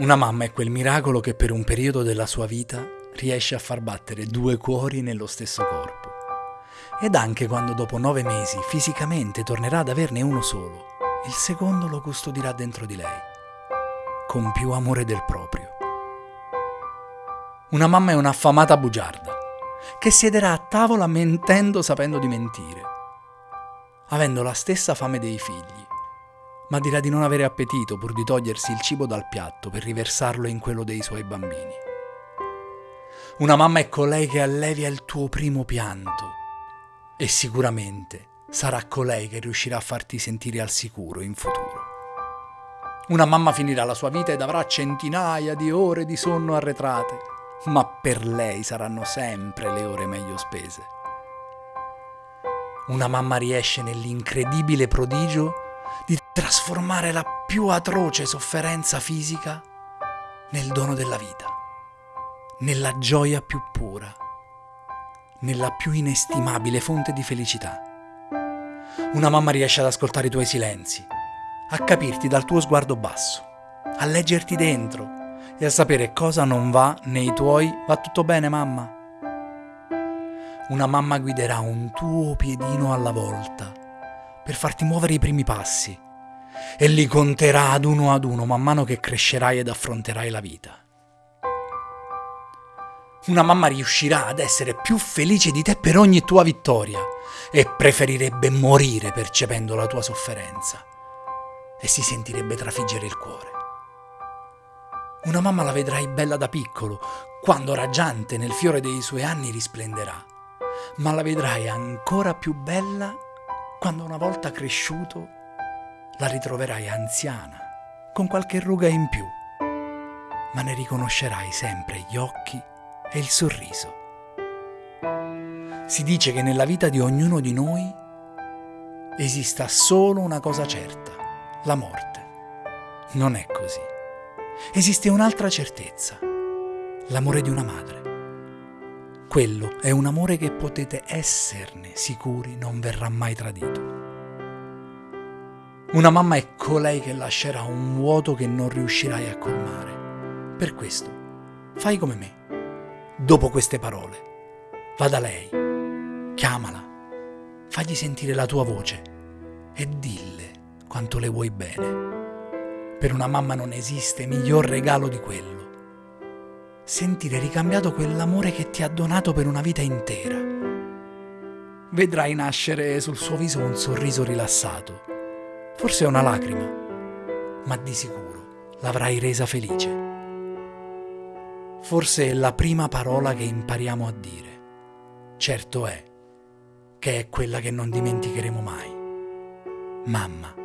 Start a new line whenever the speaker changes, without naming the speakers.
Una mamma è quel miracolo che per un periodo della sua vita riesce a far battere due cuori nello stesso corpo. Ed anche quando dopo nove mesi fisicamente tornerà ad averne uno solo, il secondo lo custodirà dentro di lei, con più amore del proprio. Una mamma è un'affamata bugiarda, che siederà a tavola mentendo sapendo di mentire, avendo la stessa fame dei figli ma dirà di non avere appetito pur di togliersi il cibo dal piatto per riversarlo in quello dei suoi bambini. Una mamma è colei che allevia il tuo primo pianto e sicuramente sarà colei che riuscirà a farti sentire al sicuro in futuro. Una mamma finirà la sua vita ed avrà centinaia di ore di sonno arretrate, ma per lei saranno sempre le ore meglio spese. Una mamma riesce nell'incredibile prodigio di trasformare la più atroce sofferenza fisica nel dono della vita, nella gioia più pura, nella più inestimabile fonte di felicità. Una mamma riesce ad ascoltare i tuoi silenzi, a capirti dal tuo sguardo basso, a leggerti dentro e a sapere cosa non va nei tuoi va tutto bene mamma. Una mamma guiderà un tuo piedino alla volta per farti muovere i primi passi e li conterà ad uno ad uno man mano che crescerai ed affronterai la vita. Una mamma riuscirà ad essere più felice di te per ogni tua vittoria e preferirebbe morire percependo la tua sofferenza e si sentirebbe trafiggere il cuore. Una mamma la vedrai bella da piccolo, quando raggiante nel fiore dei suoi anni risplenderà, ma la vedrai ancora più bella quando una volta cresciuto la ritroverai anziana, con qualche ruga in più, ma ne riconoscerai sempre gli occhi e il sorriso. Si dice che nella vita di ognuno di noi esista solo una cosa certa, la morte. Non è così. Esiste un'altra certezza, l'amore di una madre. Quello è un amore che potete esserne sicuri non verrà mai tradito. Una mamma è colei che lascerà un vuoto che non riuscirai a colmare. Per questo, fai come me. Dopo queste parole, va da lei, chiamala, fagli sentire la tua voce e dille quanto le vuoi bene. Per una mamma non esiste miglior regalo di quello sentire ricambiato quell'amore che ti ha donato per una vita intera. Vedrai nascere sul suo viso un sorriso rilassato, forse una lacrima, ma di sicuro l'avrai resa felice. Forse è la prima parola che impariamo a dire. Certo è che è quella che non dimenticheremo mai. Mamma.